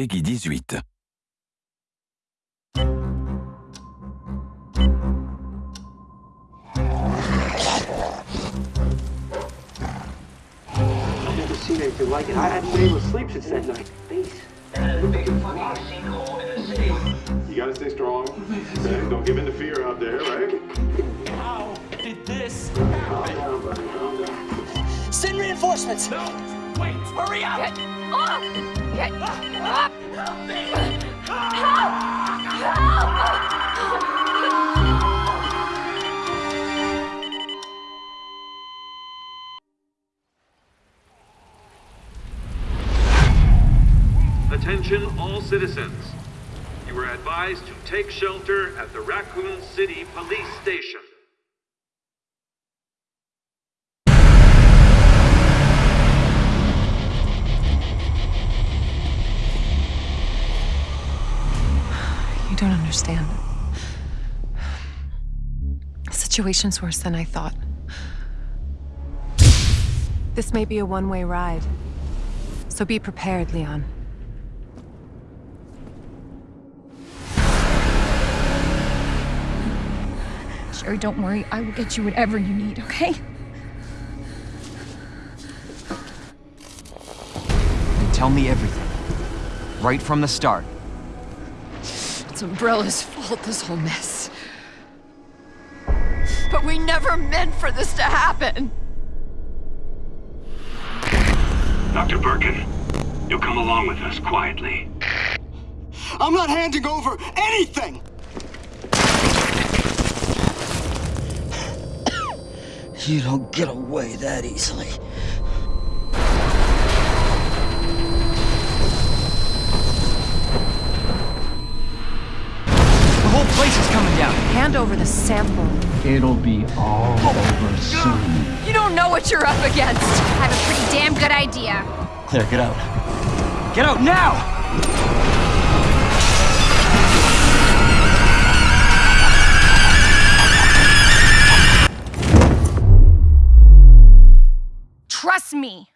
PEGI 18. Seen anything like it. I haven't been able to sleep since that night. You gotta stay strong. Okay? Don't give in to fear out there, right? How did this happen? Send reinforcements! No! Wait! Hurry up! Get off! Get up! Help me! Attention all citizens. You are advised to take shelter at the Raccoon City Police Station. You don't understand. The situation's worse than I thought. This may be a one-way ride. So be prepared, Leon. Sherry, don't worry. I will get you whatever you need, okay? And tell me everything. Right from the start. It's Umbrella's fault, this whole mess. But we never meant for this to happen! Dr. Birkin, you'll come along with us quietly. I'm not handing over anything! You don't get away that easily. Place is coming down. Hand over the sample. It'll be all oh over soon. You don't know what you're up against! I have a pretty damn good idea. Claire, get out. Get out now! Trust me.